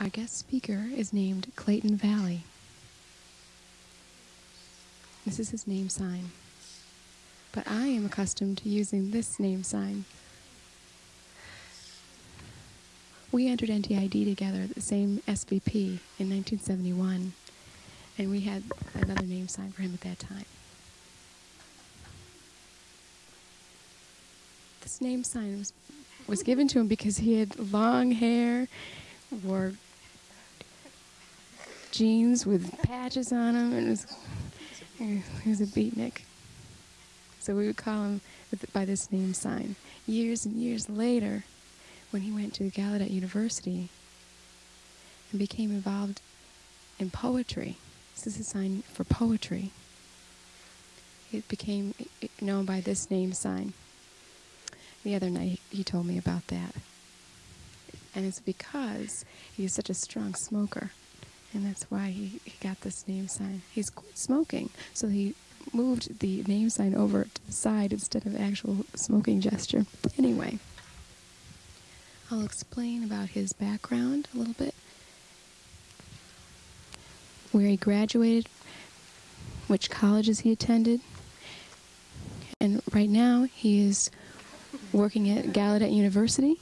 Our guest speaker is named Clayton Valli. This is his name sign. But I am accustomed to using this name sign. We entered NTID together at the same SVP in 1971, and we had another name sign for him at that time. This name sign was, was given to him because he had long hair, wore jeans with patches on them, and was, he was a beatnik. So we would call him by this name sign. Years and years later, when he went to Gallaudet University and became involved in poetry. This is a sign for poetry. It became known by this name sign. The other night he told me about that. And it's because he's such a strong smoker. And that's why he, he got this name sign. He's smoking, so he moved the name sign over to the side instead of actual smoking gesture. Anyway. I'll explain about his background a little bit, where he graduated, which colleges he attended, and right now he is working at Gallaudet University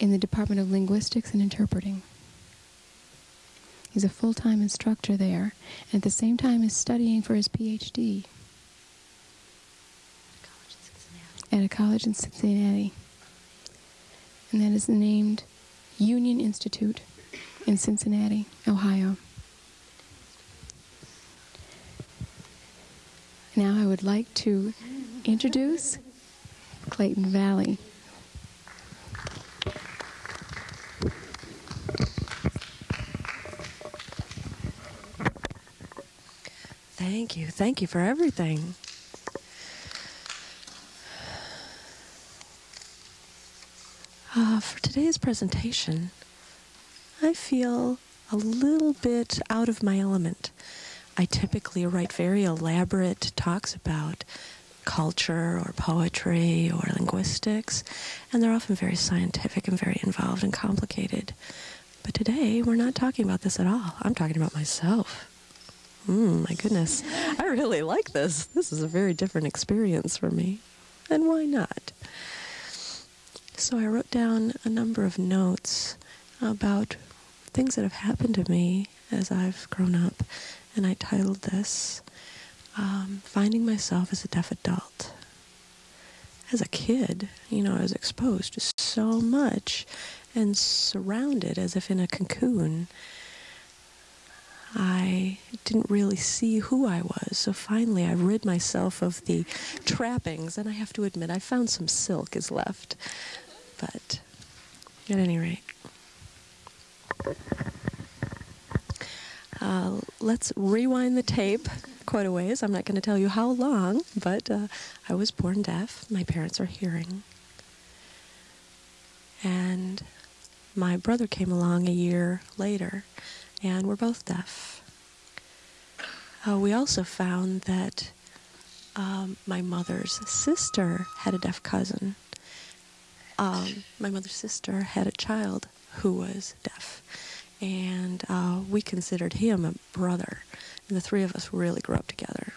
in the Department of Linguistics and Interpreting. He's a full-time instructor there, and at the same time is studying for his PhD at a college in Cincinnati and that is named Union Institute in Cincinnati, Ohio. Now I would like to introduce Clayton Valli. Thank you. Thank you for everything. Uh, for today's presentation, I feel a little bit out of my element. I typically write very elaborate talks about culture or poetry or linguistics, and they're often very scientific and very involved and complicated. But today, we're not talking about this at all. I'm talking about myself. Mm, my goodness. I really like this. This is a very different experience for me. And why not? So I wrote down a number of notes about things that have happened to me as I've grown up, and I titled this um, Finding Myself as a Deaf Adult. As a kid, you know, I was exposed to so much and surrounded as if in a cocoon. I didn't really see who I was. So finally, I rid myself of the trappings, and I have to admit, I found some silk is left. But at any rate, uh, let's rewind the tape quite a ways. I'm not going to tell you how long, but uh, I was born deaf. My parents are hearing. And my brother came along a year later, and we're both deaf. Uh, we also found that um, my mother's sister had a deaf cousin um, my mother's sister had a child who was deaf, and uh, we considered him a brother. And the three of us really grew up together.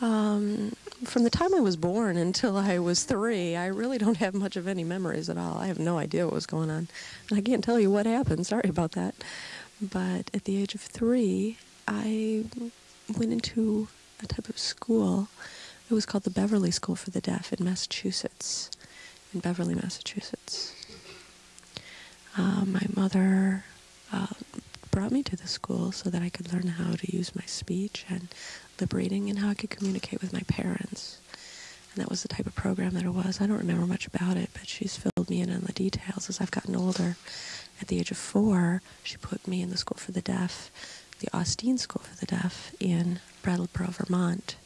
Um, from the time I was born until I was three, I really don't have much of any memories at all. I have no idea what was going on. And I can't tell you what happened. Sorry about that. But at the age of three, I went into a type of school. It was called the Beverly School for the Deaf in Massachusetts, in Beverly, Massachusetts. Uh, my mother uh, brought me to the school so that I could learn how to use my speech and lip reading and how I could communicate with my parents. And that was the type of program that it was. I don't remember much about it, but she's filled me in on the details as I've gotten older. At the age of four, she put me in the school for the deaf the Austine School for the Deaf in Brattleboro, Vermont.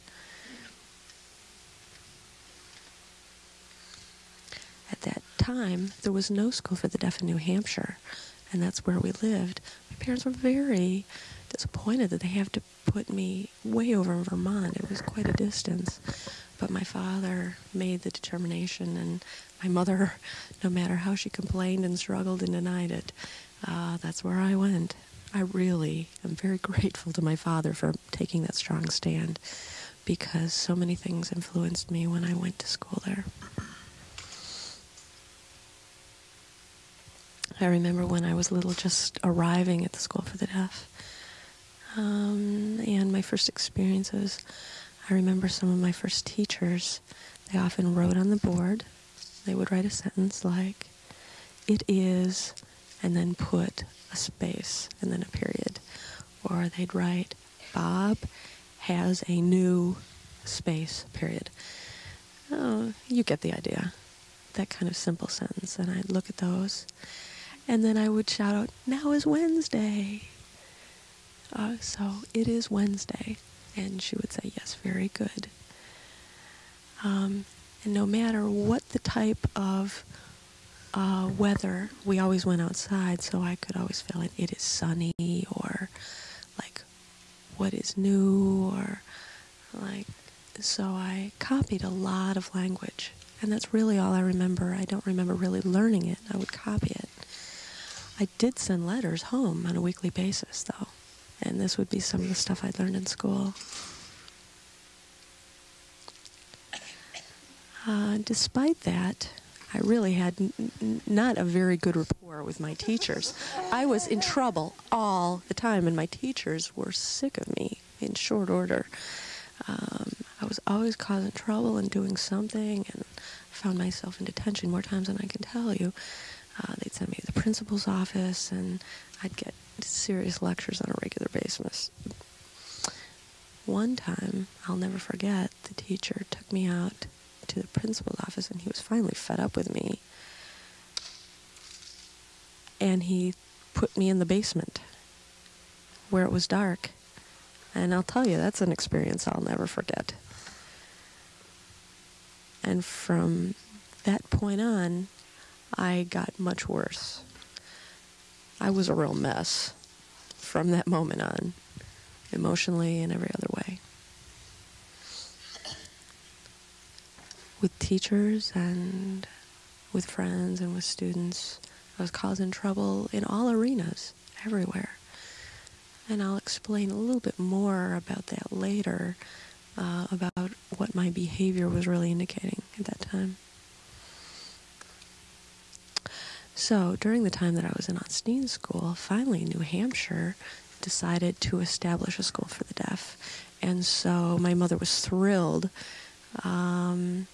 At that time, there was no school for the deaf in New Hampshire, and that's where we lived. My parents were very disappointed that they have to put me way over in Vermont. It was quite a distance. but my father made the determination, and my mother, no matter how she complained and struggled and denied it, uh, that's where I went. I really am very grateful to my father for taking that strong stand because so many things influenced me when I went to school there. I remember when I was little just arriving at the school for the deaf um, and my first experiences. I remember some of my first teachers, they often wrote on the board, they would write a sentence like, it is, and then put a space and then a period. Or they'd write, Bob has a new space, period. Oh, you get the idea. That kind of simple sentence. And I'd look at those. And then I would shout out, now is Wednesday. Uh, so it is Wednesday. And she would say, yes, very good. Um, and no matter what the type of uh, weather, we always went outside, so I could always feel it. It is sunny, or like, what is new, or like, so I copied a lot of language. And that's really all I remember. I don't remember really learning it. I would copy it. I did send letters home on a weekly basis, though. And this would be some of the stuff I'd learned in school. Uh, despite that, I really had not a very good rapport with my teachers. I was in trouble all the time, and my teachers were sick of me in short order. Um, I was always causing trouble and doing something, and found myself in detention more times than I can tell you. Uh, they'd send me to the principal's office, and I'd get serious lectures on a regular basis. One time, I'll never forget, the teacher took me out to the principal's office, and he was finally fed up with me. And he put me in the basement where it was dark. And I'll tell you, that's an experience I'll never forget. And from that point on, I got much worse. I was a real mess from that moment on, emotionally and every other way. With teachers and with friends and with students, I was causing trouble in all arenas, everywhere. And I'll explain a little bit more about that later, uh, about what my behavior was really indicating at that time. So during the time that I was in Austine school, finally New Hampshire decided to establish a school for the deaf. And so my mother was thrilled um,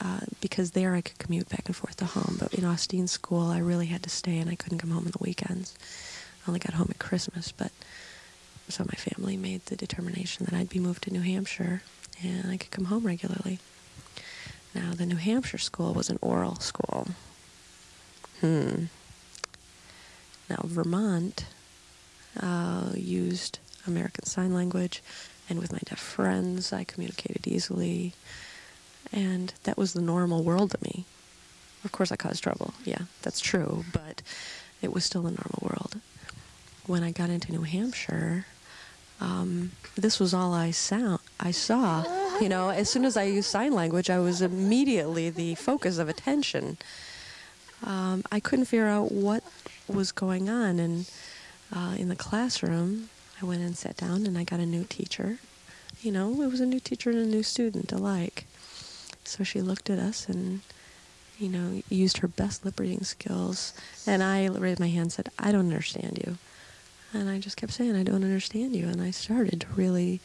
uh, because there I could commute back and forth to home. But in Austine school, I really had to stay and I couldn't come home on the weekends. I only got home at Christmas. But so my family made the determination that I'd be moved to New Hampshire and I could come home regularly. Now, the New Hampshire school was an oral school. Hmm. Now, Vermont uh, used American Sign Language, and with my deaf friends, I communicated easily, and that was the normal world to me. Of course, I caused trouble. Yeah, that's true, but it was still the normal world. When I got into New Hampshire, um, this was all I sound I saw. You know, as soon as I used sign language, I was immediately the focus of attention um, I couldn't figure out what was going on. And uh, in the classroom, I went and sat down and I got a new teacher. You know, it was a new teacher and a new student alike. So she looked at us and, you know, used her best lip reading skills. And I raised my hand and said, I don't understand you. And I just kept saying, I don't understand you. And I started to really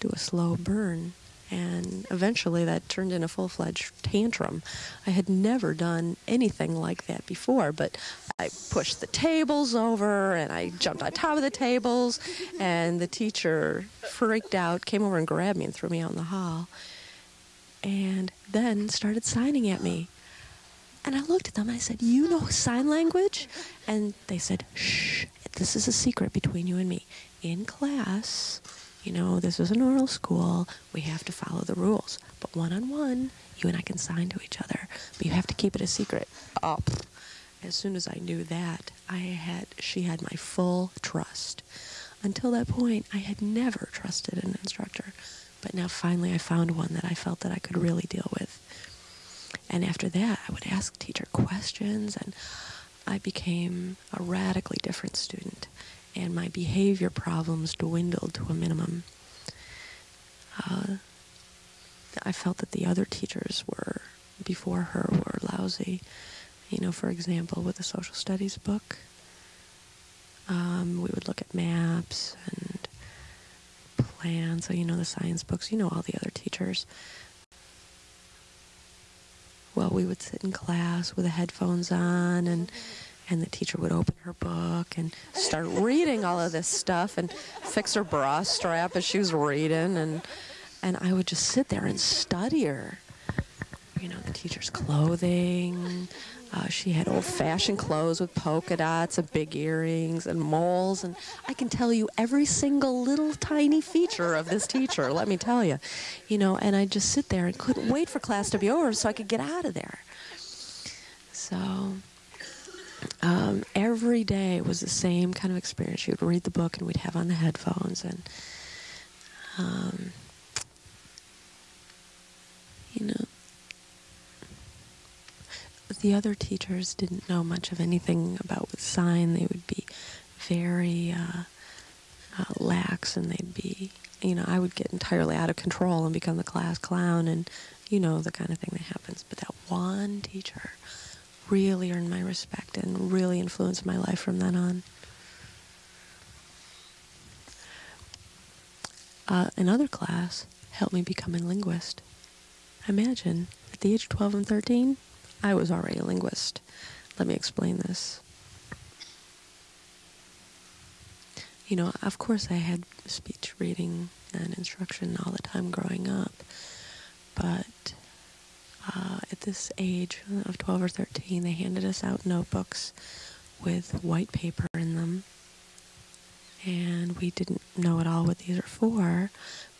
do a slow burn and eventually that turned into a full fledged tantrum. I had never done anything like that before, but I pushed the tables over and I jumped on top of the tables, and the teacher freaked out, came over and grabbed me and threw me out in the hall, and then started signing at me. And I looked at them and I said, You know sign language? And they said, Shh, this is a secret between you and me. In class, you know, this is an oral school. We have to follow the rules. But one on one, you and I can sign to each other. But you have to keep it a secret. Oh, as soon as I knew that, I had she had my full trust. Until that point, I had never trusted an instructor But now finally I found one that I felt that I could really deal with. And after that, I would ask teacher questions, and I became a radically different student, and my behavior problems dwindled to a minimum. Uh, I felt that the other teachers were, before her, were lousy. You know, for example, with the social studies book, um, we would look at maps and plans. So, you know, the science books, you know, all the other teachers well, we would sit in class with the headphones on and and the teacher would open her book and start reading all of this stuff and fix her bra strap as she was reading and and I would just sit there and study her. You know, the teacher's clothing. Uh, she had old-fashioned clothes with polka dots and big earrings and moles, and I can tell you every single little tiny feature of this teacher. let me tell you, you know. And I just sit there and couldn't wait for class to be over so I could get out of there. So um, every day was the same kind of experience. She would read the book, and we'd have on the headphones, and um, you know, the other teachers didn't know much of anything about with sign. They would be very uh, uh, lax, and they'd be, you know, I would get entirely out of control and become the class clown, and you know the kind of thing that happens. But that one teacher really earned my respect and really influenced my life from then on. Uh, another class helped me become a linguist. Imagine, at the age of 12 and 13, I was already a linguist. Let me explain this. You know, of course, I had speech reading and instruction all the time growing up, uh, at this age of 12 or 13, they handed us out notebooks with white paper in them. And we didn't know at all what these are for,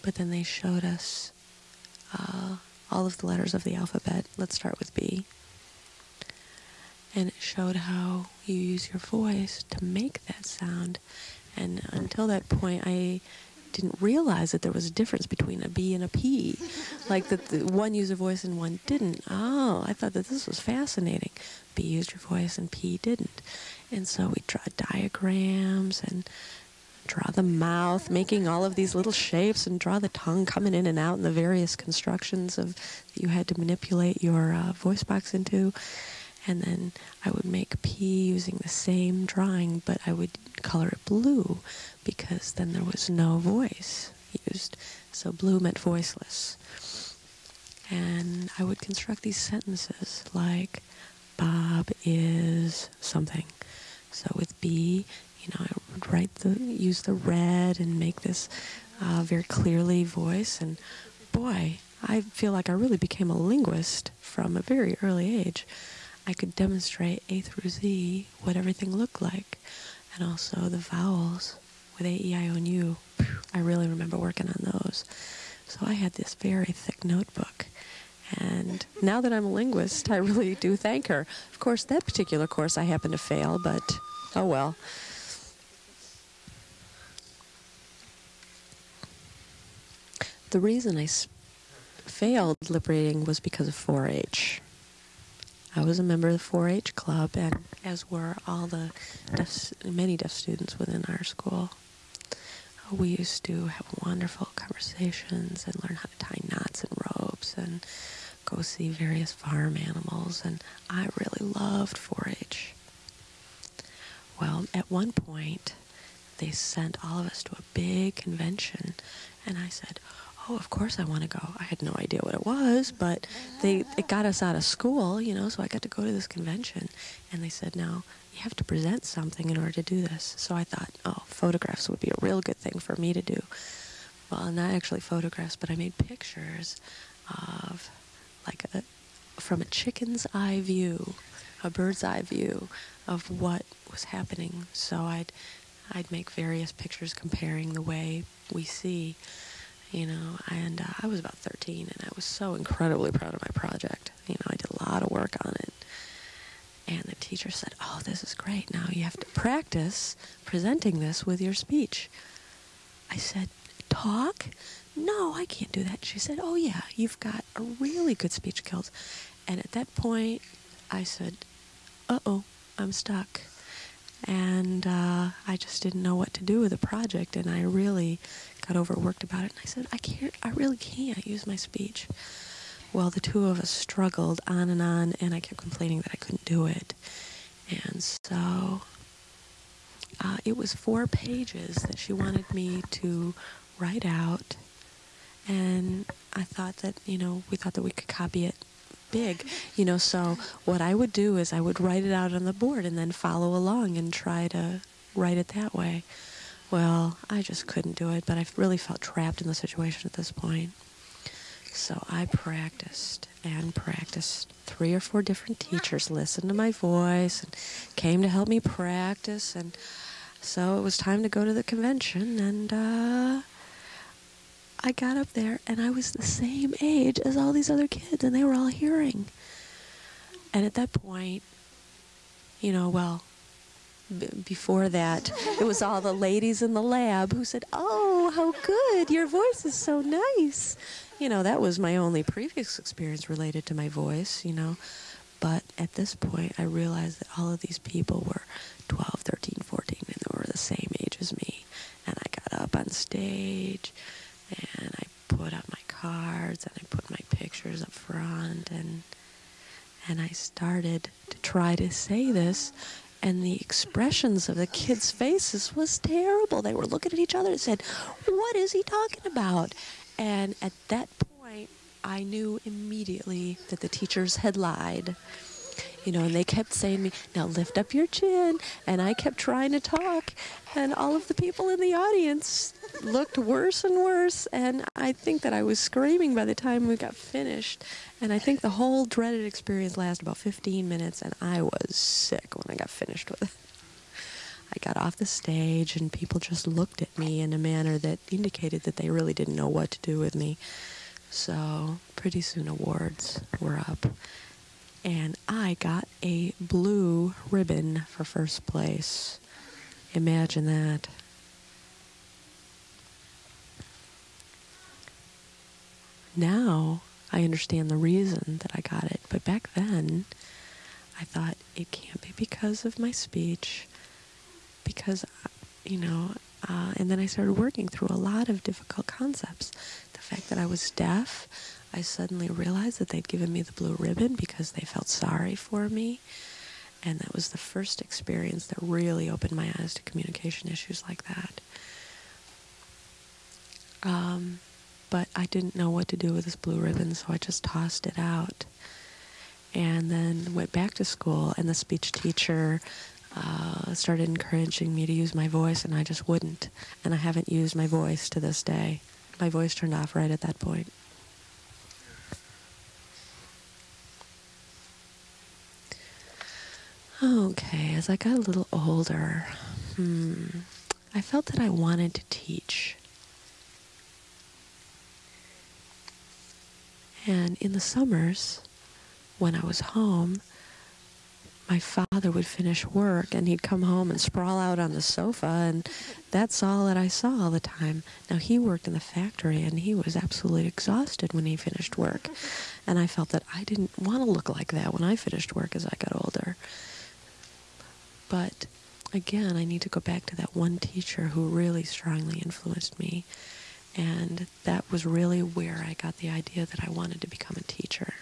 but then they showed us uh, all of the letters of the alphabet. Let's start with B. And it showed how you use your voice to make that sound. And until that point, I didn't realize that there was a difference between a B and a P. like that the one used a voice and one didn't. Oh, I thought that this was fascinating. B used your voice and P didn't. And so we draw diagrams and draw the mouth, making all of these little shapes, and draw the tongue coming in and out and the various constructions of that you had to manipulate your uh, voice box into. And then I would make P using the same drawing, but I would color it blue because then there was no voice used. So blue meant voiceless. And I would construct these sentences like Bob is something. So with B, you know, I would write the, use the red and make this uh, very clearly voice. And boy, I feel like I really became a linguist from a very early age. I could demonstrate A through Z what everything looked like, and also the vowels with A, E, I, O, and U. I really remember working on those. So I had this very thick notebook. And now that I'm a linguist, I really do thank her. Of course, that particular course I happened to fail, but oh well. The reason I failed lip reading was because of 4 H. I was a member of the 4 H club, and as were all the deaf, many deaf students within our school. We used to have wonderful conversations and learn how to tie knots and ropes and go see various farm animals, and I really loved 4 H. Well, at one point, they sent all of us to a big convention, and I said, oh, of course I want to go. I had no idea what it was, but they it got us out of school, you know, so I got to go to this convention. And they said, now you have to present something in order to do this. So I thought, oh, photographs would be a real good thing for me to do. Well, not actually photographs, but I made pictures of like a from a chicken's eye view, a bird's eye view of what was happening. So I'd I'd make various pictures comparing the way we see you know, and uh, I was about 13 and I was so incredibly proud of my project. You know, I did a lot of work on it. And the teacher said, Oh, this is great. Now you have to practice presenting this with your speech. I said, talk? No, I can't do that. She said, Oh, yeah, you've got a really good speech skills. And at that point, I said, Uh oh, I'm stuck. And uh, I just didn't know what to do with the project, and I really got overworked about it. And I said, I can't, I really can't use my speech. Well, the two of us struggled on and on, and I kept complaining that I couldn't do it. And so uh, it was four pages that she wanted me to write out. And I thought that, you know, we thought that we could copy it big, you know. So what I would do is I would write it out on the board and then follow along and try to write it that way. Well, I just couldn't do it, but I really felt trapped in the situation at this point. So I practiced and practiced. Three or four different teachers listened to my voice and came to help me practice. And so it was time to go to the convention. And uh, I got up there and I was the same age as all these other kids, and they were all hearing. And at that point, you know, well, before that, it was all the ladies in the lab who said, Oh, how good! Your voice is so nice you know, that was my only previous experience related to my voice, you know. But at this point, I realized that all of these people were 12, 13, 14, and they were the same age as me. And I got up on stage and I put up my cards and I put my pictures up front and and I started to try to say this and the expressions of the kids' faces was terrible. They were looking at each other and said, "What is he talking about?" And at that point, I knew immediately that the teachers had lied. You know, and they kept saying me, now lift up your chin. And I kept trying to talk. And all of the people in the audience looked worse and worse. And I think that I was screaming by the time we got finished. And I think the whole dreaded experience lasted about 15 minutes. And I was sick when I got finished with it. I got off the stage and people just looked at me in a manner that indicated that they really didn't know what to do with me. So pretty soon awards were up. And I got a blue ribbon for first place. Imagine that. Now I understand the reason that I got it. But back then, I thought it can't be because of my speech because, you know, uh, and then I started working through a lot of difficult concepts. The fact that I was deaf, I suddenly realized that they'd given me the blue ribbon because they felt sorry for me. And that was the first experience that really opened my eyes to communication issues like that. Um, but I didn't know what to do with this blue ribbon, so I just tossed it out. And then went back to school, and the speech teacher uh, started encouraging me to use my voice, and I just wouldn't. And I haven't used my voice to this day. My voice turned off right at that point. Okay, as I got a little older, hmm, I felt that I wanted to teach. And in the summers, when I was home, my father would finish work and he'd come home and sprawl out on the sofa and that's all that I saw all the time. Now he worked in the factory and he was absolutely exhausted when he finished work. And I felt that I didn't want to look like that when I finished work as I got older. But again, I need to go back to that one teacher who really strongly influenced me. And that was really where I got the idea that I wanted to become a teacher.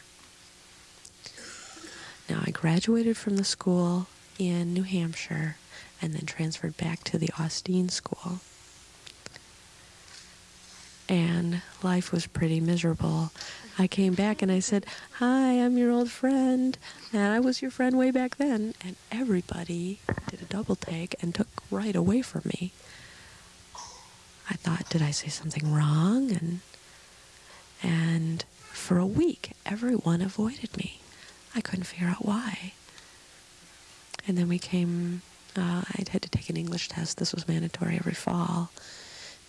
Now, I graduated from the school in New Hampshire and then transferred back to the Austine School. And life was pretty miserable. I came back and I said, Hi, I'm your old friend. And I was your friend way back then. And everybody did a double take and took right away from me. I thought, did I say something wrong? And and for a week, everyone avoided me. I couldn't figure out why. And then we came, uh, I'd had to take an English test. This was mandatory every fall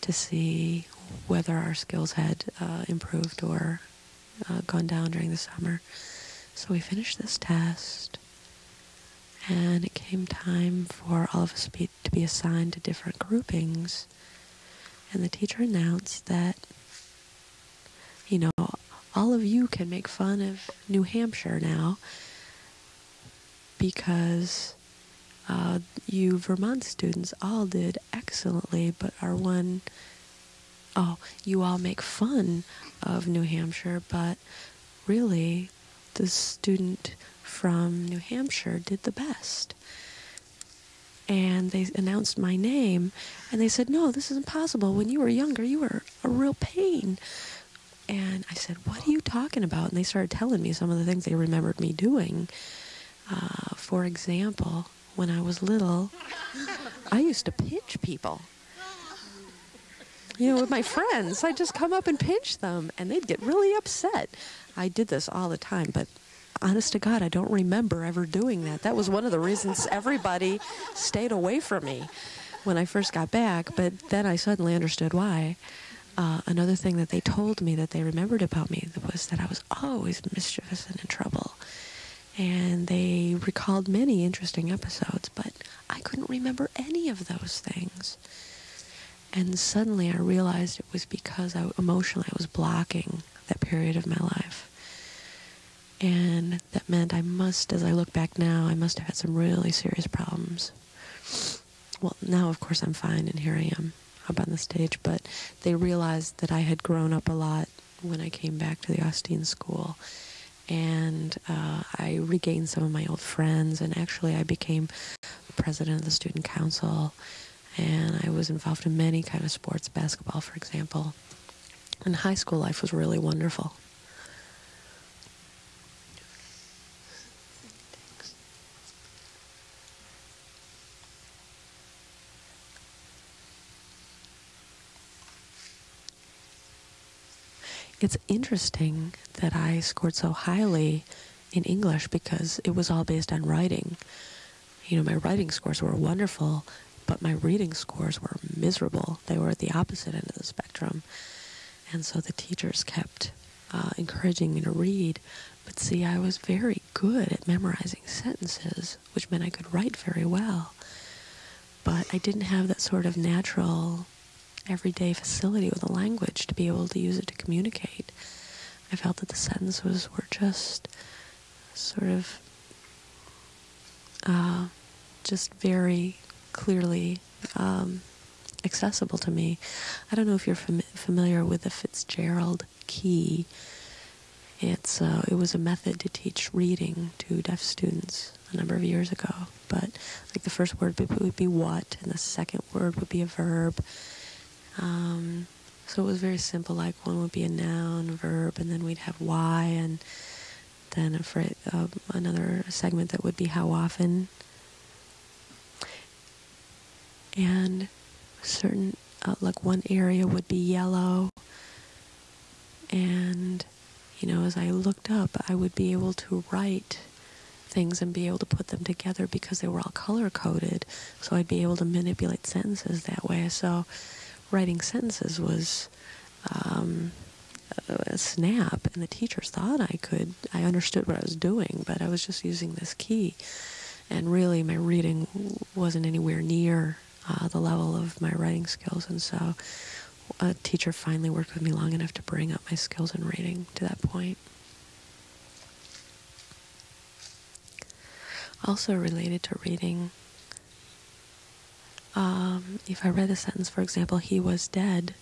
to see whether our skills had uh, improved or uh, gone down during the summer. So we finished this test, and it came time for all of us be, to be assigned to different groupings. and the teacher announced that, you know, all of you can make fun of New Hampshire now because uh, you Vermont students all did excellently, but our one, oh, you all make fun of New Hampshire, but really the student from New Hampshire did the best. And they announced my name, and they said, No, this is impossible. When you were younger, you were a real pain. And I said, What are you talking about? And they started telling me some of the things they remembered me doing. Uh, for example, when I was little, I used to pinch people. You know, with my friends, I'd just come up and pinch them, and they'd get really upset. I did this all the time, but honest to God, I don't remember ever doing that. That was one of the reasons everybody stayed away from me when I first got back, but then I suddenly understood why. Uh, another thing that they told me that they remembered about me was that I was always mischievous and in trouble. And they recalled many interesting episodes, but I couldn't remember any of those things. And suddenly I realized it was because I emotionally I was blocking that period of my life. And that meant I must, as I look back now, I must have had some really serious problems. Well, now of course I'm fine and here I am up on the stage, but they realized that I had grown up a lot when I came back to the Austine School. And uh, I regained some of my old friends, and actually, I became president of the student council, and I was involved in many kind of sports, basketball, for example. And high school life was really wonderful. It's interesting that I scored so highly in English because it was all based on writing. You know, my writing scores were wonderful, but my reading scores were miserable. They were at the opposite end of the spectrum. And so the teachers kept uh, encouraging me to read. But see, I was very good at memorizing sentences, which meant I could write very well. But I didn't have that sort of natural everyday facility with a language to be able to use it to communicate. I felt that the sentences were just sort of uh, just very clearly um, accessible to me. I don't know if you're fam- familiar with the Fitzgerald key. It's uh, it was a method to teach reading to deaf students a number of years ago. But like the first word would be what, and the second word would be a verb, um, so it was very simple, like one would be a noun, verb, and then we'd have why, and then a fra- uh, another segment that would be how often. And certain, uh, like one area would be yellow. And, you know, as I looked up, I would be able to write things and be able to put them together because they were all color coded. So I'd be able to manipulate sentences that way. So writing sentences was um, a snap, and the teachers thought I could. I understood what I was doing, but I was just using this key, and really my reading wasn't anywhere near uh, the level of my writing skills, and so a teacher finally worked with me long enough to bring up my skills in reading to that point. Also related to reading um, if I read a sentence, for example, he was dead,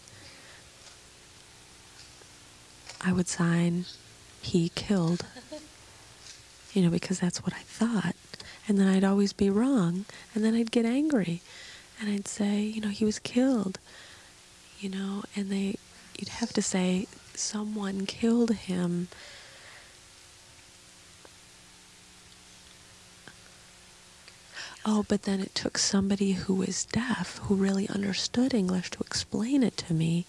I would sign he killed, you know, because that's what I thought. And then I'd always be wrong. And then I'd get angry. And I'd say, you know, he was killed, you know, and they, you'd have to say, someone killed him Oh, but then it took somebody who was deaf, who really understood English, to explain it to me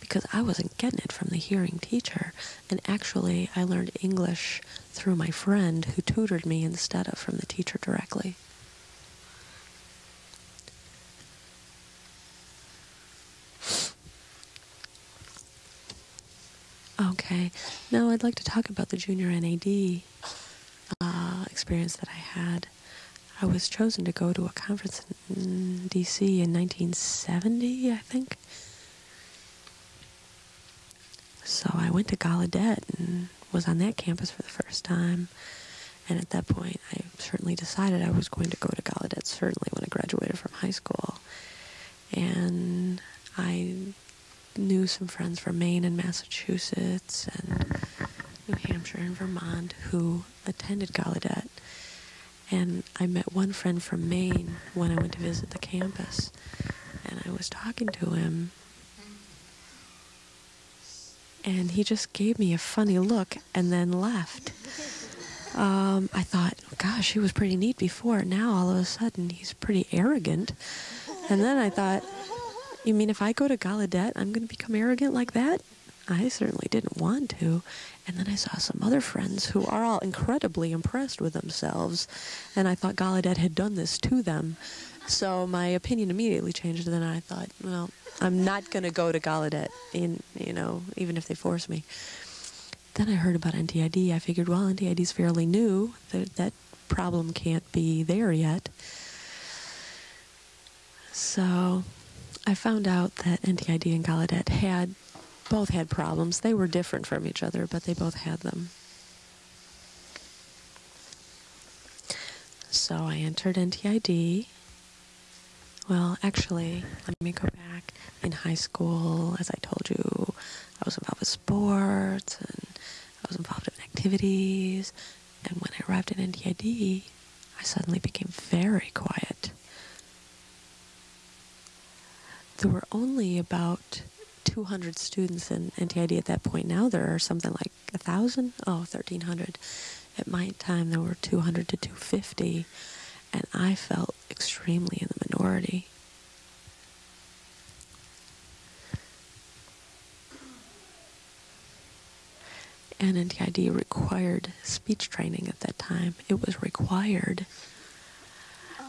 because I wasn't getting it from the hearing teacher. And actually, I learned English through my friend who tutored me instead of from the teacher directly. Okay, now I'd like to talk about the junior NAD uh, experience that I had. I was chosen to go to a conference in DC in 1970, I think. so I went to Gallaudet and was on that campus for the first time. And at that point, I certainly decided I was going to go to Gallaudet, certainly when I graduated from high school. And I knew some friends from Maine and Massachusetts and New Hampshire and Vermont who attended Gallaudet. And I met one friend from Maine when I went to visit the campus. And I was talking to him. And he just gave me a funny look and then left. Um, I thought, gosh, he was pretty neat before. Now all of a sudden he's pretty arrogant. And then I thought, you mean if I go to Gallaudet, I'm going to become arrogant like that? I certainly didn't want to. And then I saw some other friends who are all incredibly impressed with themselves. And I thought Gallaudet had done this to them. So my opinion immediately changed. And then I thought, well, I'm not going to go to Gallaudet, in, you know, even if they force me. Then I heard about NTID. I figured, well, NTID is fairly new. That, that problem can't be there yet. So I found out that NTID and Gallaudet had both had problems. They were different from each other, but they both had them. So I entered NTID. Well, actually, let me go back. In high school, as I told you, I was involved with sports and I was involved in activities. And when I arrived at NTID, I suddenly became very quiet. There were only about 200 students in NTID at that point. Now there are something like 1,000? Oh, 1,300. At my time, there were 200 to 250, and I felt extremely in the minority. And NTID required speech training at that time. It was required.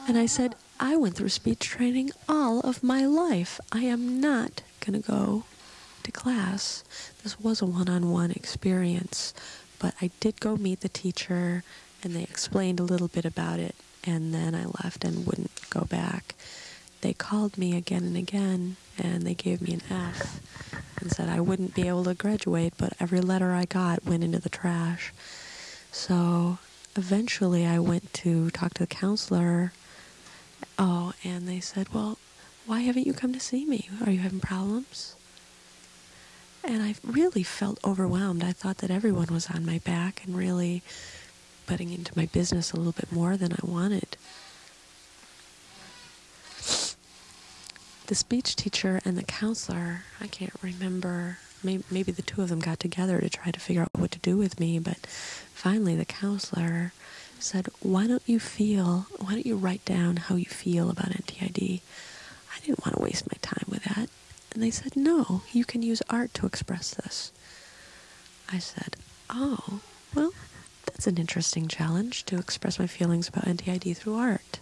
And I said, I went through speech training all of my life. I am not going to go to class. This was a one on one experience, but I did go meet the teacher and they explained a little bit about it, and then I left and wouldn't go back. They called me again and again, and they gave me an F and said I wouldn't be able to graduate, but every letter I got went into the trash. So eventually I went to talk to the counselor. Oh, and they said, Well, why haven't you come to see me? Are you having problems? And I really felt overwhelmed. I thought that everyone was on my back and really butting into my business a little bit more than I wanted. The speech teacher and the counselor, I can't remember, maybe, maybe the two of them got together to try to figure out what to do with me, but finally the counselor said, Why don't you feel, why don't you write down how you feel about NTID? I didn't want to waste my time with that. And they said, no, you can use art to express this. I said, oh, well, that's an interesting challenge to express my feelings about NTID through art.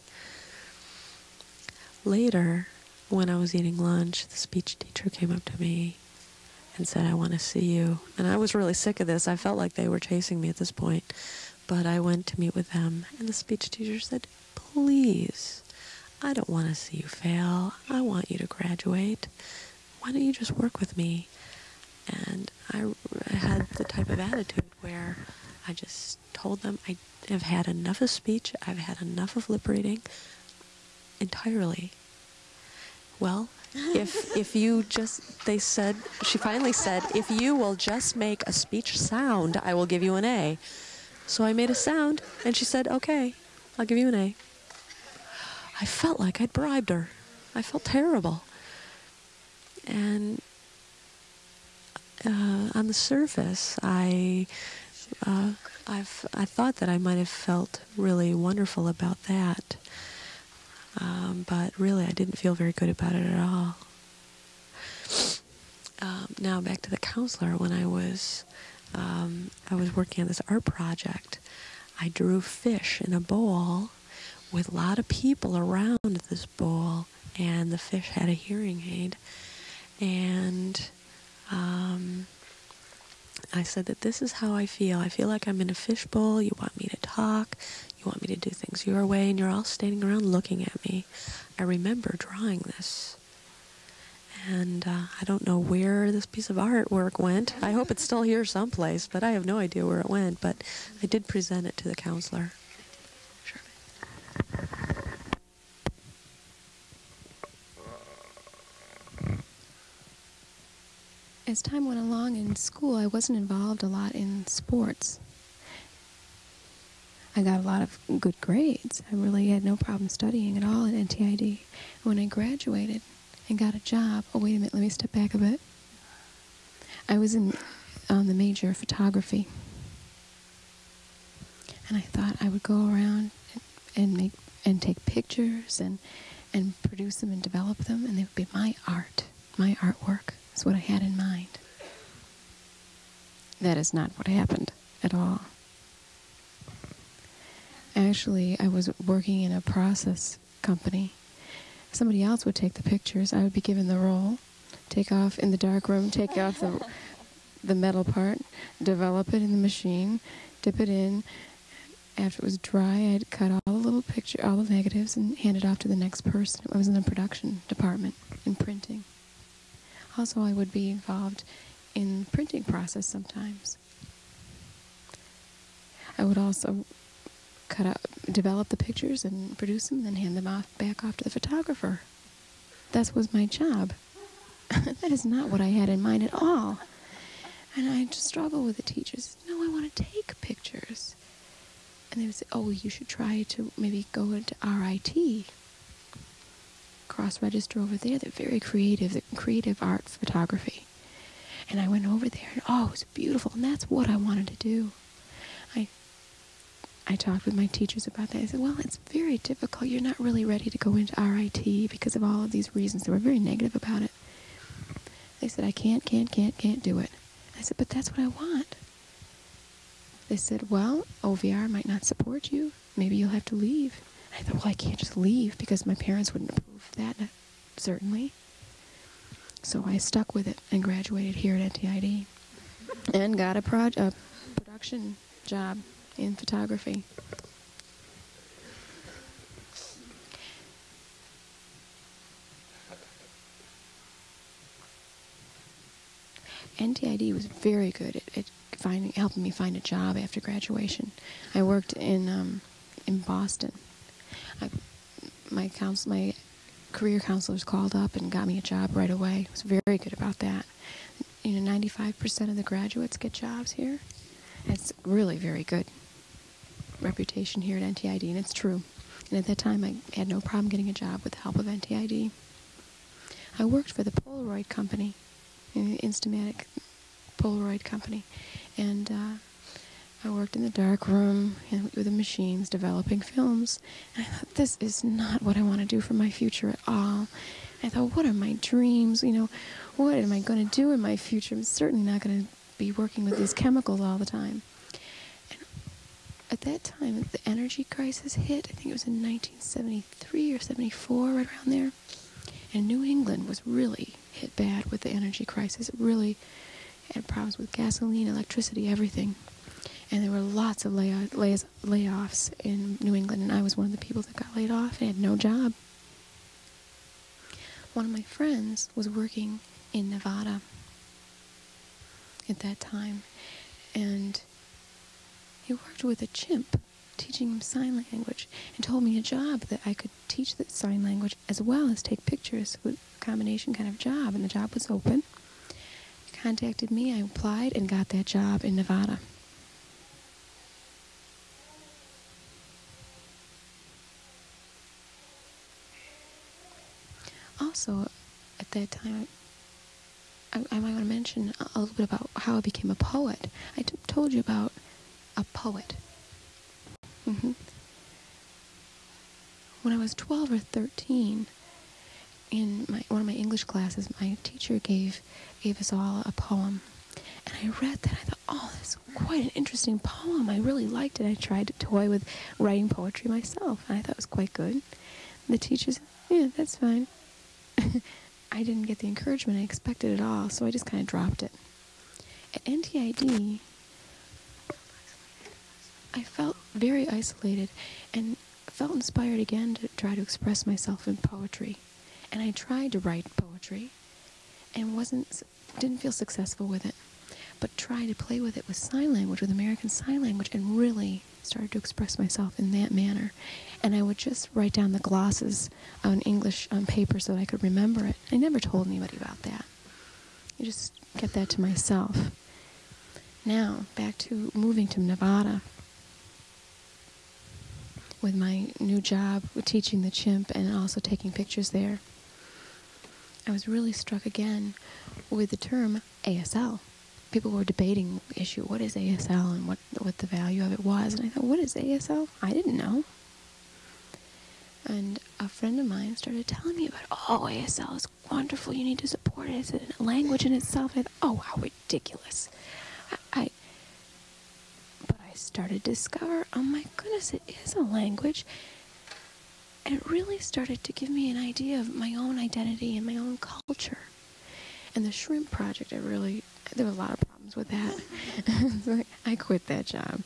Later, when I was eating lunch, the speech teacher came up to me and said, I want to see you. And I was really sick of this. I felt like they were chasing me at this point. But I went to meet with them, and the speech teacher said, Please, I don't want to see you fail. I want you to graduate why don't you just work with me? And I had the type of attitude where I just told them I have had enough of speech, I've had enough of lip reading entirely. Well, if if you just they said she finally said if you will just make a speech sound, I will give you an A. So I made a sound and she said, "Okay, I'll give you an A." I felt like I'd bribed her. I felt terrible. And uh, on the surface, I, uh, I've, I thought that I might have felt really wonderful about that. Um, but really, I didn't feel very good about it at all. Um, now back to the counselor. When I was, um, I was working on this art project. I drew fish in a bowl with a lot of people around this bowl, and the fish had a hearing aid. And um, I said that this is how I feel. I feel like I'm in a fishbowl. You want me to talk. You want me to do things your way, and you're all standing around looking at me. I remember drawing this. And uh, I don't know where this piece of artwork went. I hope it's still here someplace, but I have no idea where it went. But I did present it to the counselor. As time went along in school, I wasn't involved a lot in sports. I got a lot of good grades. I really had no problem studying at all at NTID. When I graduated and got a job, oh wait a minute, let me step back a bit. I was in on the major of photography, and I thought I would go around and, make and take pictures and and produce them and develop them, and they would be my art, my artwork. Is what I had in mind. That is not what happened at all. Actually, I was working in a process company. Somebody else would take the pictures. I would be given the roll, take off in the dark room, take off the the metal part, develop it in the machine, dip it in. After it was dry, I'd cut all the little picture, all the negatives, and hand it off to the next person. I was in the production department in printing. Also, I would be involved in the printing process sometimes. I would also cut out, develop the pictures and produce them, and then hand them off back off to the photographer. That was my job. that is not what I had in mind at all. And I just struggle with the teachers. No, I want to take pictures. And they would say, oh, you should try to maybe go into RIT. Cross register over there. They're very creative, creative art photography. And I went over there and oh, it was beautiful. And that's what I wanted to do. I talked with my teachers about that. I said, well, it's very difficult. You're not really ready to go into RIT because of all of these reasons. They were very negative about it. They said, I can't, can't, can't, can't do it. I said, but that's what I want. They said, well, OVR might not support you. Maybe you'll have to leave. I thought, well, I can't just leave because my parents wouldn't approve that, certainly. So I stuck with it and graduated here at NTID and got a, a production job in photography. NTID was very good at, at finding, helping me find a job after graduation. I worked in um, in Boston. I, my counsel, my career counselors called up and got me a job right away. I was very good about that. You know, 95% of the graduates get jobs here. It's really very good reputation here at NTID, and it's true. And at that time, I had no problem getting a job with the help of NTID. I worked for the Polaroid company, the Instamatic Polaroid company, and uh, I worked in the dark room with the machines developing films. And I thought, this is not what I want to do for my future at all. I thought, what are my dreams? You know, what am I going to do in my future? I'm certainly not going to be working with these chemicals all the time. And at that time, the energy crisis hit. I think it was in 1973 or 74, right around there. And New England was really hit bad with the energy crisis. It really had problems with gasoline, electricity, everything and there were lots of lay- lay- layoffs in New England, and I was one of the people that got laid off and had no job. One of my friends was working in Nevada at that time, and he worked with a chimp, teaching him sign language, and told me a job that I could teach the sign language as well as take pictures with a combination kind of job, and the job was open. He contacted me, I applied, and got that job in Nevada. also, at that time, I, I might want to mention a, little bit about how I became a poet. I told you about a poet. Mm-hmm. When I was 12 or 13, in my, one of my English classes, my teacher gave gave us all a poem, and I read that. I thought, oh, that's quite an interesting poem. I really liked it. I tried to toy with writing poetry myself, and I thought it was quite good. The teacher said, yeah, that's fine. I didn't get the encouragement I expected at all, so I just kind of dropped it. At NTID, I felt very isolated and felt inspired again to try to express myself in poetry. And I tried to write poetry, and wasn't didn't feel successful with it but tried to play with it with sign language with american sign language and really started to express myself in that manner. And i would just write down the glosses on english on paper so that i could remember it. I never told anybody about that. I just kept that to myself. Now back to moving to nevada. With my new job teaching the chimp and also taking pictures there. I was really struck again with the term ASL. People were debating issue, what is ASL and what what the value of it was, and I thought, what is ASL? I didn't know. And a friend of mine started telling me about, oh, ASL is wonderful. You need to support it. It's a language in itself. And I thought, oh, how ridiculous! I, I but I started to discover, oh my goodness, it is a language and it really started to give me an idea of my own identity and my own culture. And the shrimp project, I really, there were a lot of problems with that. so I quit that job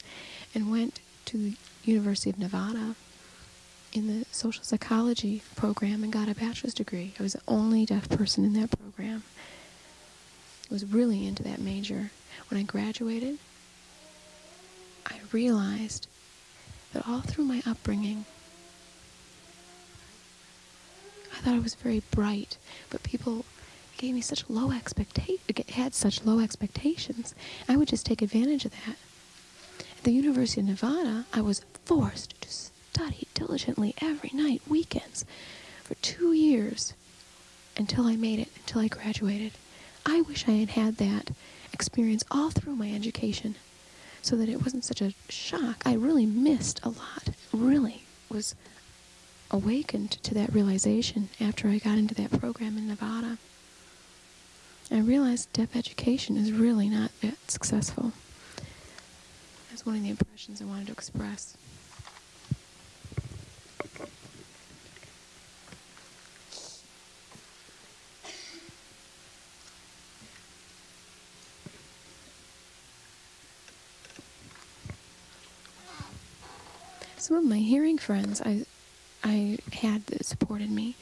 and went to the University of Nevada in the social psychology program and got a bachelor's degree. I was the only deaf person in that program. I was really into that major. When I graduated, I realized that all through my upbringing, I thought I was very bright, but people gave me such low expectations, had such low expectations. I would just take advantage of that. At the University of Nevada, I was forced to study diligently every night, weekends, for two years until I made it, until I graduated. I wish I had had that experience all through my education so that it wasn't such a shock. I really missed a lot. Really was awakened to that realization after I got into that program in Nevada. I realized deaf education is really not that successful. That's one of the impressions I wanted to express. Some of my hearing friends, I I had that supported me.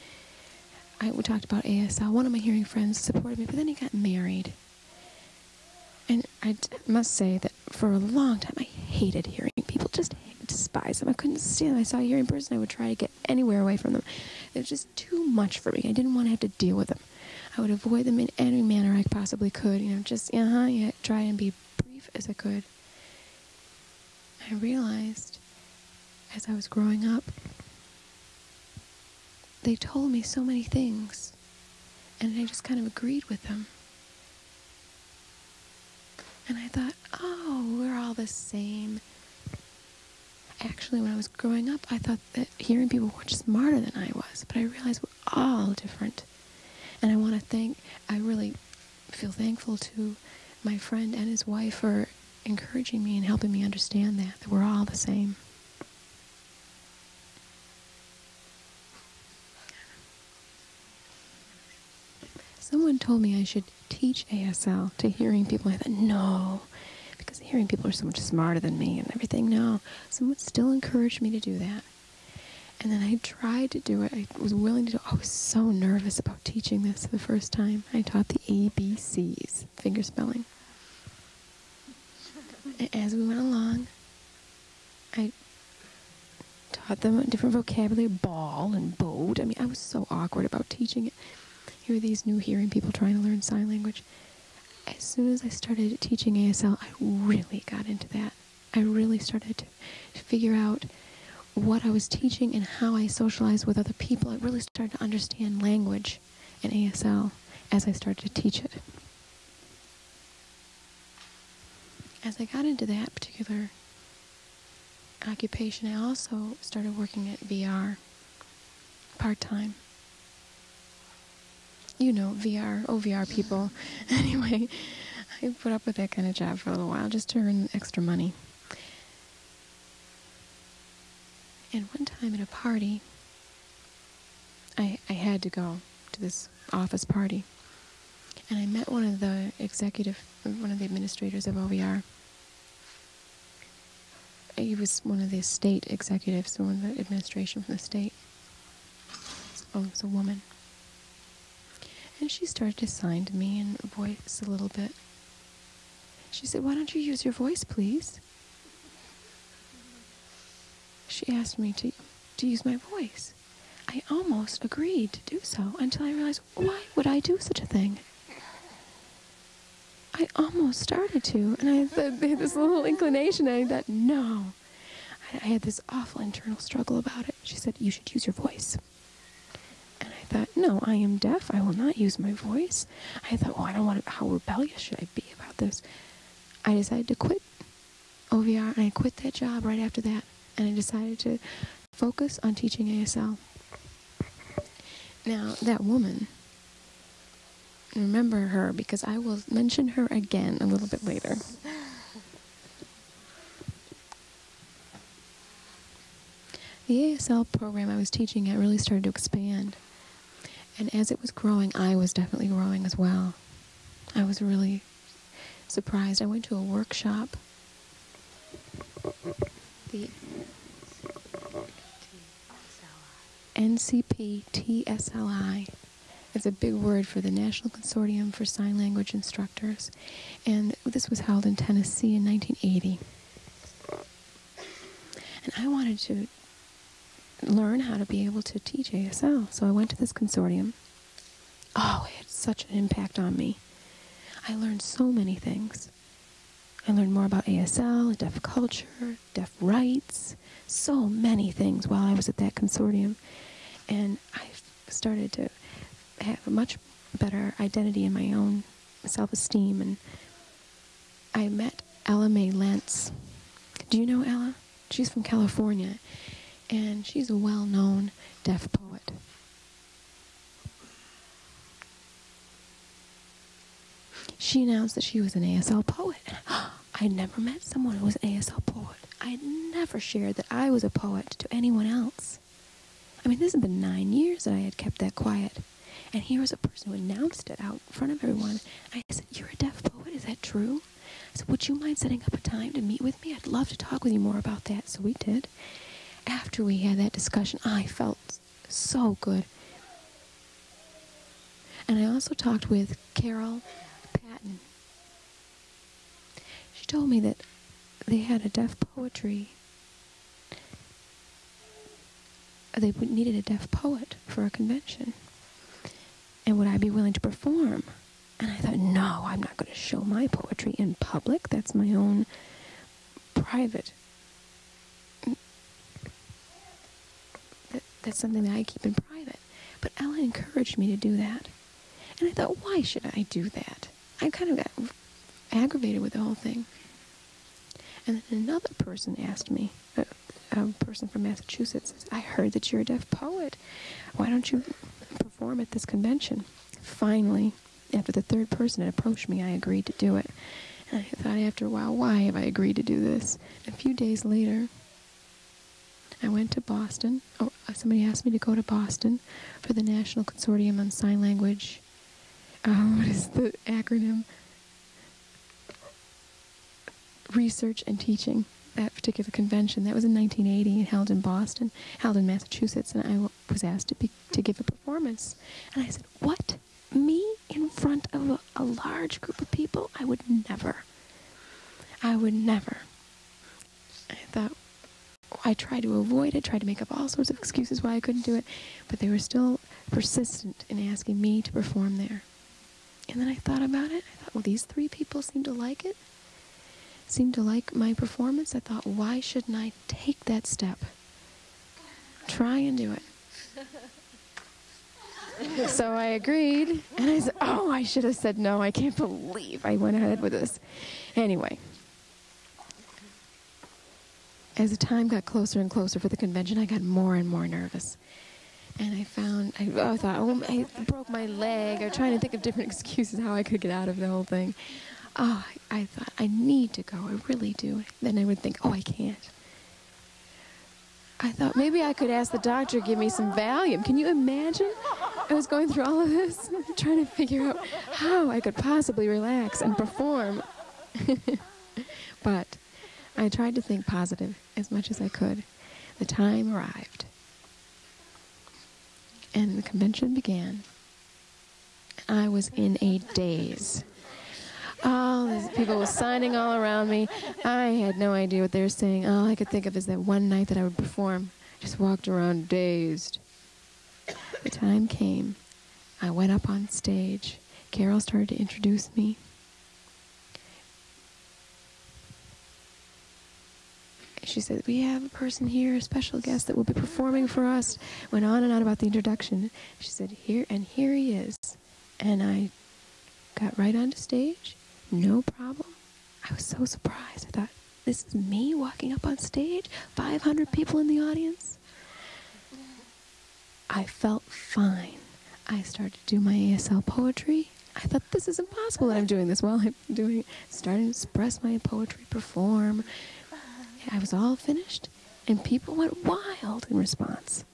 I we talked about ASL. One of my hearing friends supported me, but then he got married. And I must say that for a long time, I hated hearing people. Just despise them. I couldn't stand them. I saw a hearing person, I would try to get anywhere away from them. It was just too much for me. I didn't want to have to deal with them. I would avoid them in any manner I possibly could. You know, just uh huh. Yeah, try and be brief as I could. I realized as I was growing up they told me so many things, and I just kind of agreed with them. And I thought, oh, we're all the same. Actually, when I was growing up, I thought that hearing people were smarter than I was, but I realized we're all different. And I want to thank, I really feel thankful to my friend and his wife for encouraging me and helping me understand that, that we're all the same. Someone told me I should teach ASL to hearing people. I thought, no, because hearing people are so much smarter than me and everything. No, someone still encouraged me to do that. And then I tried to do it. I was willing to do it. I was so nervous about teaching this the first time. I taught the ABCs, finger spelling. As we went along, I taught them different vocabulary, ball and boat. I mean, I was so awkward about teaching it. Here are these new hearing people trying to learn sign language. As soon as I started teaching ASL, I really got into that. I really started to figure out what I was teaching and how I socialized with other people. I really started to understand language in ASL as I started to teach it. As I got into that particular occupation, I also started working at VR part time you know, VR, OVR people. anyway, I put up with that kind of job for a little while just to earn extra money. And one time at a party, I, I had to go to this office party. And I met one of the executive, one of the administrators of OVR. He was one of the state executives, one of the administration from the state. Oh, it was a woman. And she started to sign to me in voice a little bit. She said, Why don't you use your voice, please? She asked me to, to use my voice. I almost agreed to do so until I realized, why would I do such a thing? I almost started to, and I had this little inclination. And I thought, no. I, I had this awful internal struggle about it. She said, you should use your voice. Thought, no, I am deaf. I will not use my voice. I thought, well, I don't want to, how rebellious should I be about this? I decided to quit OVR, and I quit that job right after that. And I decided to focus on teaching ASL. Now, that woman, remember her because I will mention her again a little bit later. The ASL program I was teaching at really started to expand. And as it was growing, I was definitely growing as well. I was really surprised. I went to a workshop. The NCPTSLI is a big word for the National Consortium for Sign Language Instructors. And this was held in Tennessee in 1980. And I wanted to learn how to be able to teach ASL. So I went to this consortium. Oh, it had such an impact on me. I learned so many things. I learned more about ASL, deaf culture, deaf rights, so many things while I was at that consortium. And I started to have a much better identity in my own self esteem. And I met Ella Mae Lentz. Do you know Ella? She's from California, and she's a well known deaf poet. She announced that she was an ASL poet. I'd never met someone who was an ASL poet. I'd never shared that I was a poet to anyone else. I mean, this had been nine years that I had kept that quiet. And here was a person who announced it out in front of everyone. I said, You're a deaf poet, is that true? I said, Would you mind setting up a time to meet with me? I'd love to talk with you more about that. So we did. After we had that discussion, I felt so good. And I also talked with Carol Padden. She told me that they had a deaf poetry they needed a deaf poet for a convention. And would I be willing to perform? And I thought, no, I'm not going to show my poetry in public. That's my own private. That, that's something that I keep in private. But Ella encouraged me to do that. And I thought, why should I do that? I kind of got aggravated with the whole thing. And then another person asked me, uh, a person from Massachusetts says, I heard that you're a deaf poet. Why don't you perform at this convention? Finally, after the third person had approached me, I agreed to do it. And I thought after a while, why have I agreed to do this? A few days later, I went to Boston. Oh, uh, somebody asked me to go to Boston for the National Consortium on Sign Language. Uh, what is the acronym? Research and Teaching that particular convention. That was in 1980 and held in Boston, held in Massachusetts, and I was asked to, be, to give a performance. And I said, What? Me in front of a, a large group of people? I would never. I would never. I thought, I tried to avoid it, tried to make up all sorts of excuses why I couldn't do it, but they were still persistent in asking me to perform there. And then I thought about it. I thought, well, these three people seem to like it seemed to like my performance, I thought, why shouldn't I take that step? Try and do it. so I agreed, and I said, oh, I should have said no. I can't believe I went ahead with this. Anyway, as the time got closer and closer for the convention, I got more and more nervous. And I found, I, oh, I thought, oh, I broke my leg. I was trying to think of different excuses how I could get out of the whole thing oh, I thought, I need to go. I really do. Then I would think, oh, I can't. I thought maybe I could ask the doctor to give me some Valium. Can you imagine? I was going through all of this, trying to figure out how I could possibly relax and perform. but I tried to think positive as much as I could. The time arrived. And the convention began. I was in a daze. All these people were signing all around me. I had no idea what they were saying. All I could think of is that one night that I would perform. I Just walked around dazed. The time came. I went up on stage. Carol started to introduce me. She said, We have a person here, a special guest that will be performing for us. Went on and on about the introduction. She said, Here, and here he is. And I got right onto stage, no problem. I was so surprised. I thought, This is me walking up on stage, 500 people in the audience. I felt fine. I started to do my ASL poetry. I thought this is impossible that I'm doing this while I'm doing starting to express my poetry, perform, I was all finished, and people went wild in response.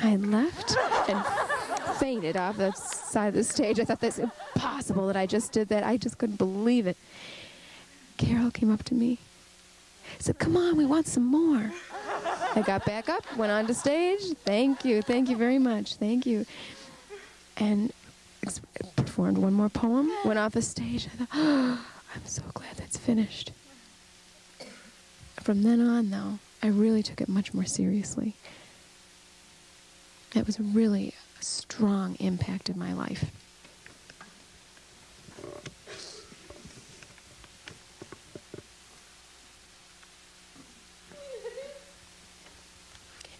I left and fainted off the side of the stage. I thought that's impossible that I just did that. I just couldn't believe it. Carol came up to me, said, Come on, we want some more. I got back up, went on to stage. Thank you, thank you very much, thank you. And performed one more poem, went off the stage. I thought, oh, I'm so glad that's finished. From then on, though, I really took it much more seriously. It was really a strong impact in my life.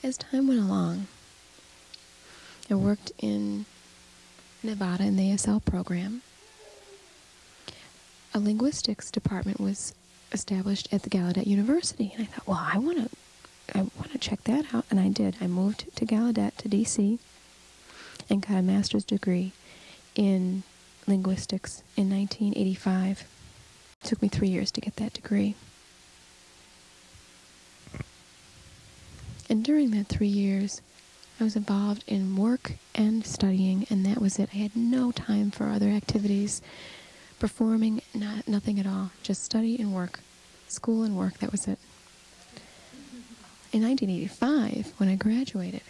As time went along, I worked in Nevada in the ASL program. A linguistics department was established at the Gallaudet University. And I thought, well, I want to I want to check that out. And I did. I moved to Gallaudet to DC and got a master's degree in linguistics in 1985. It took me three years to get that degree. And during that three years, I was involved in work and studying, and that was it. I had no time for other activities performing, not, nothing at all. Just study and work. School and work, that was it. In 1985, when I graduated,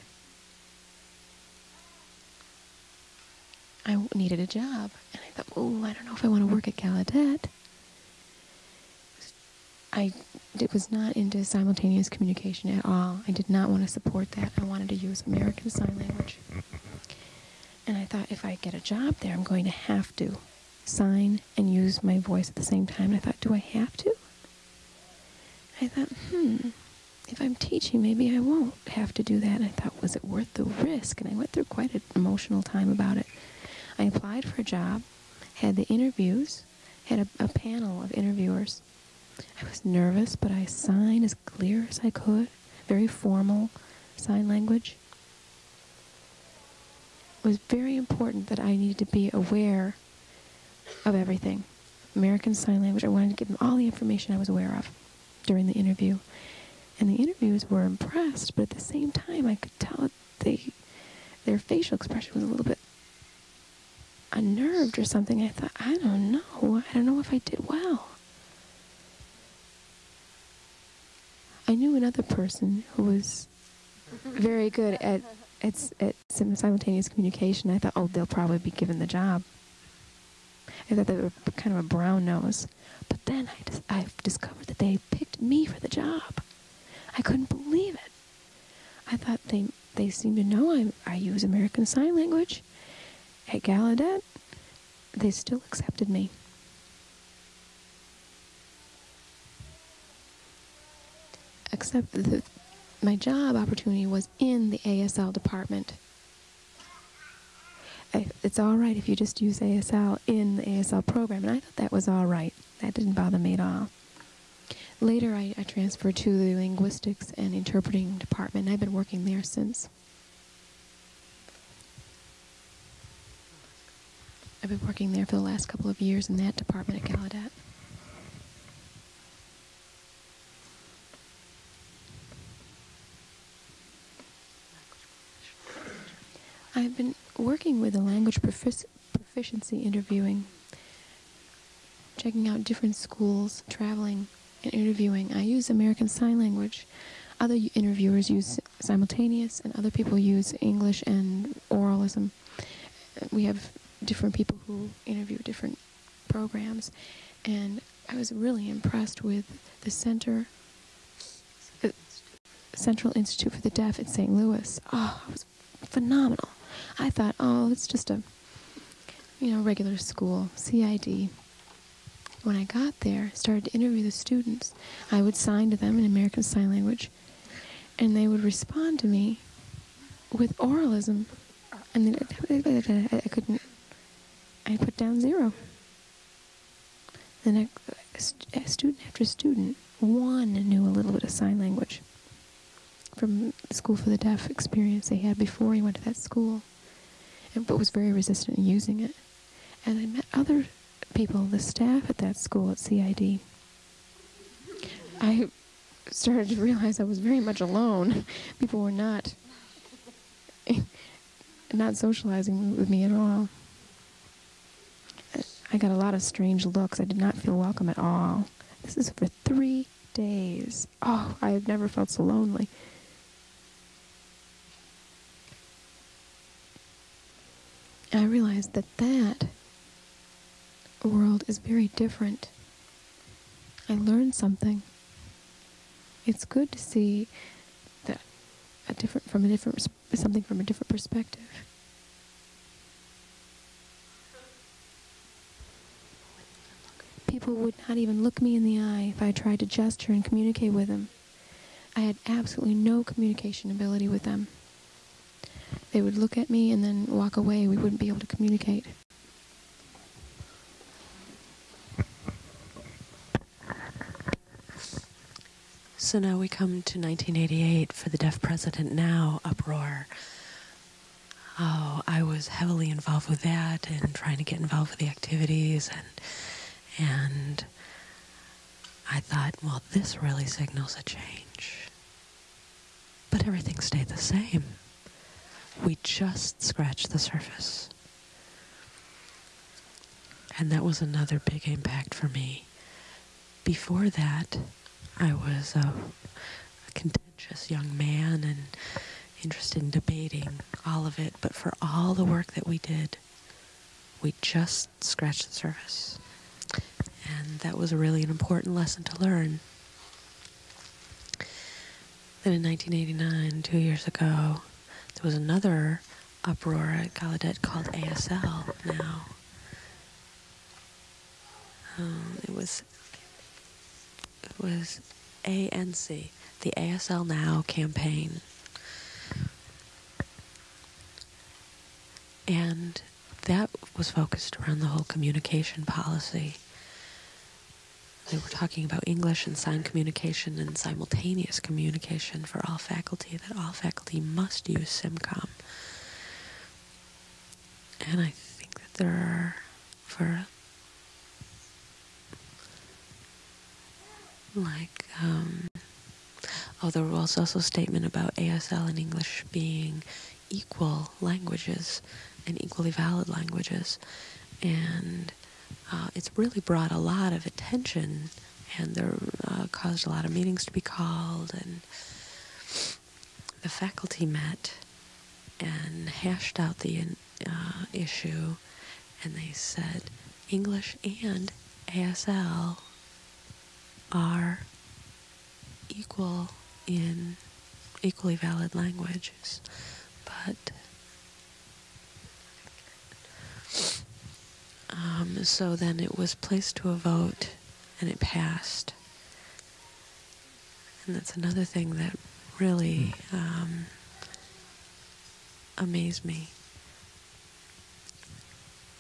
I needed a job. And I thought, oh, I don't know if I want to work at Gallaudet. I it was not into simultaneous communication at all. I did not want to support that. I wanted to use American Sign Language. And I thought if I get a job there, I'm going to have to sign and use my voice at the same time. And I thought, do I have to? I thought, hmm, if I'm teaching, maybe I won't have to do that. And I thought, was it worth the risk? And I went through quite an emotional time about it. I applied for a job, had the interviews, had a, a panel of interviewers. I was nervous, but I signed as clear as I could, very formal sign language. It was very important that I needed to be aware of everything. American Sign Language, I wanted to give them all the information I was aware of during the interview. And the interviewers were impressed, but at the same time, I could tell they, their facial expression was a little bit unnerved or something. I thought, I don't know. I don't know if I did well. I knew another person who was very good at, at, at simultaneous communication. I thought, oh, they'll probably be given the job. I thought they were kind of a brown nose. But then I, dis- I discovered that they picked me for the job. I couldn't believe it. I thought they they seem to know I, I use American Sign Language. At Gallaudet, they still accepted me. Except that my job opportunity was in the ASL department it's all right if you just use ASL in the ASL program. And I thought that was all right. That didn't bother me at all. Later, I, I transferred to the linguistics and interpreting department. And I've been working there since. I've been working there for the last couple of years in that department at Gallaudet. I've been working with a language profic- proficiency interviewing, checking out different schools, traveling and interviewing. I use American Sign Language. Other interviewers use simultaneous, and other people use English and oralism. we have different people who interview different programs, and I was really impressed with the center, uh, Central Institute for the Deaf in St. Louis. Oh, it was phenomenal. I thought, oh, it's just a, you know, regular school, CID. When I got there, started to interview the students, I would sign to them in American Sign Language, and they would respond to me with oralism, and then I couldn't. I put down zero. Then a, a student after student, one knew a little bit of sign language from the School for the Deaf experience they had before he went to that school, but was very resistant in using it. And I met other people, the staff at that school at CID. I started to realize I was very much alone. People were not not socializing with me at all. I got a lot of strange looks. I did not feel welcome at all. This is for three days. Oh, I have never felt so lonely. Realized that that world is very different. I learned something. It's good to see that a different from a different something from a different perspective. People would not even look me in the eye if I tried to gesture and communicate with them. I had absolutely no communication ability with them. They would look at me and then walk away. We wouldn't be able to communicate. So now we come to 1988 for the Deaf President Now uproar. Oh, I was heavily involved with that and trying to get involved with the activities and and I thought, well, this really signals a change. But everything stayed the same. We just scratched the surface. And that was another big impact for me. Before that, I was a, a contentious young man and interested in debating all of it, but for all the work that we did, we just scratched the surface. And that was really an important lesson to learn. Then in 1989, two years ago, was another uproar at Gallaudet called ASL now. Um, it was it was ANC, the ASL Now campaign. And that was focused around the whole communication policy. They were talking about English and sign communication and simultaneous communication for all faculty, that all faculty must use SIMCOM. And I think that there are, for like um, oh there was also a statement about ASL and English being equal languages and equally valid languages and uh, it's really brought a lot of attention and there uh, caused a lot of meetings to be called and the faculty met and hashed out the uh, issue and they said English and ASL are equal in equally valid languages, but um, so then it was placed to a vote and it passed. And that's another thing that really um, amazed me.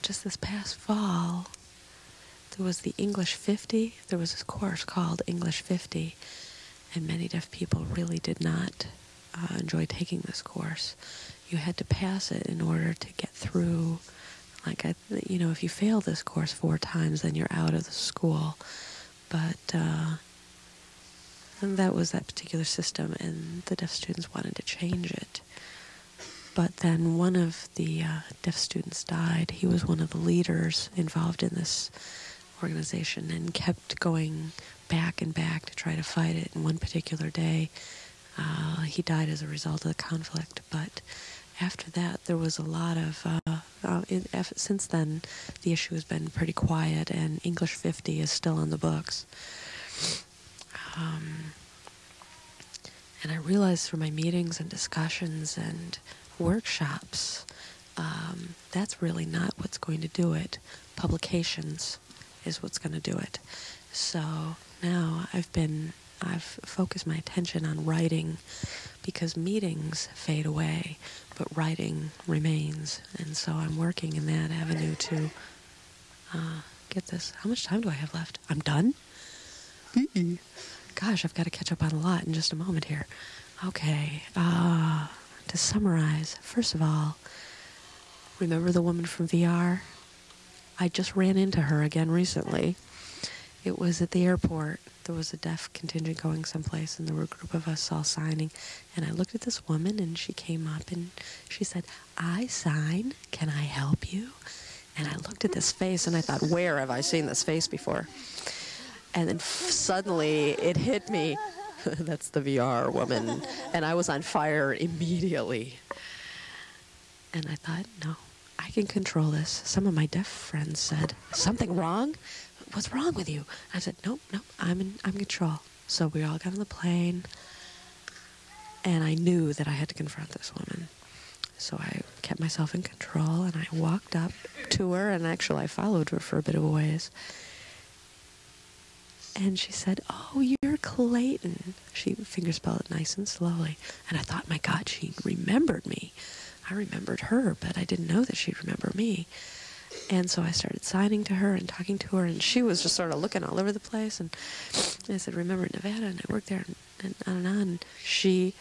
Just this past fall, there was the English 50. There was this course called English 50, and many deaf people really did not uh, enjoy taking this course. You had to pass it in order to get through. Like, I, you know, if you fail this course four times, then you're out of the school. But uh, that was that particular system, and the deaf students wanted to change it. But then one of the uh, deaf students died. He was one of the leaders involved in this organization and kept going back and back to try to fight it. And one particular day, uh, he died as a result of the conflict. But after that, there was a lot of. Uh, uh, in, since then, the issue has been pretty quiet, and English 50 is still on the books. Um, and I realized through my meetings and discussions and workshops, um, that's really not what's going to do it. Publications is what's going to do it. So now I've been, I've focused my attention on writing because meetings fade away, but writing remains. And so I'm working in that avenue to uh, get this. How much time do I have left? I'm done? Gosh, I've got to catch up on a lot in just a moment here. Okay, uh, to summarize, first of all, remember the woman from VR? I just ran into her again recently. It was at the airport. There was a deaf contingent going someplace, and there were a group of us all signing. And I looked at this woman, and she came up and she said, I sign. Can I help you? And I looked at this face, and I thought, where have I seen this face before? And then suddenly it hit me. That's the VR woman. And I was on fire immediately. And I thought, no, I can control this. Some of my deaf friends said, something wrong? What's wrong with you? I said, nope, nope, I'm in, I'm in control. So we all got on the plane. And I knew that I had to confront this woman. So I kept myself in control and I walked up to her and actually I followed her for a bit of a ways. And she said, Oh, you're Clayton. She fingerspelled it nice and slowly. And I thought, my God, she remembered me. I remembered her, but I didn't know that she'd remember me. And so I started signing to her and talking to her, and she was just sort of looking all over the place. And I said, Remember Nevada? And I worked there, and, on and on. And she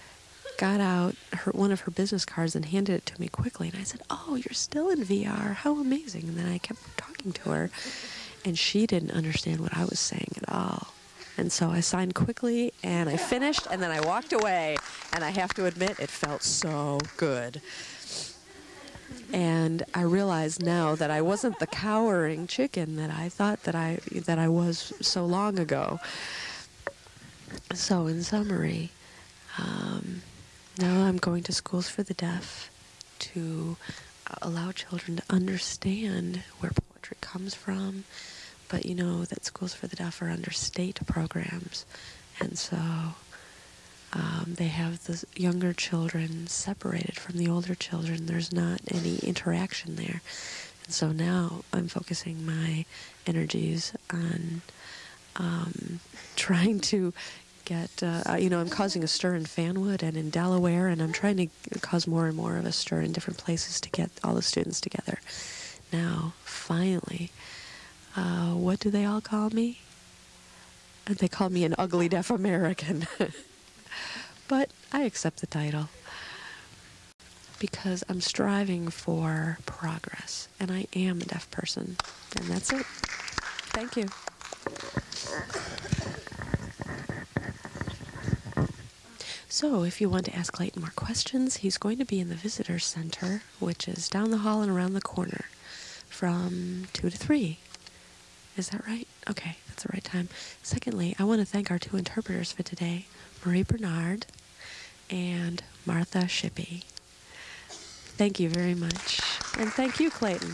got out her one of her business cards and handed it to me quickly. And I said, Oh, you're still in VR. How amazing. And then I kept talking to her and she didn't understand what I was saying at all. And so I signed quickly and I finished and then I walked away and I have to admit it felt so good. And I realize now that I wasn't the cowering chicken that I thought that I that I was so long ago. So in summary, um, now I'm going to schools for the deaf to allow children to understand where poetry comes from, but you know that schools for the deaf are under state programs, and so um, they have the younger children separated from the older children. There's not any interaction there, and so now I'm focusing my energies on um, trying to get, uh, you know, I'm causing a stir in Fanwood and in Delaware, and I'm trying to cause more and more of a stir in different places to get all the students together. Now, finally, uh, what do they all call me? And they call me an ugly deaf American. but I accept the title because I'm striving for progress, and I am a deaf person. And that's it. Thank you. So, if you want to ask Clayton more questions, he's going to be in the visitor center, which is down the hall and around the corner from 2 to 3. Is that right? Okay, that's the right time. Secondly, I want to thank our two interpreters for today Marie Bernard and Martha Shippey. Thank you very much. And thank you, Clayton.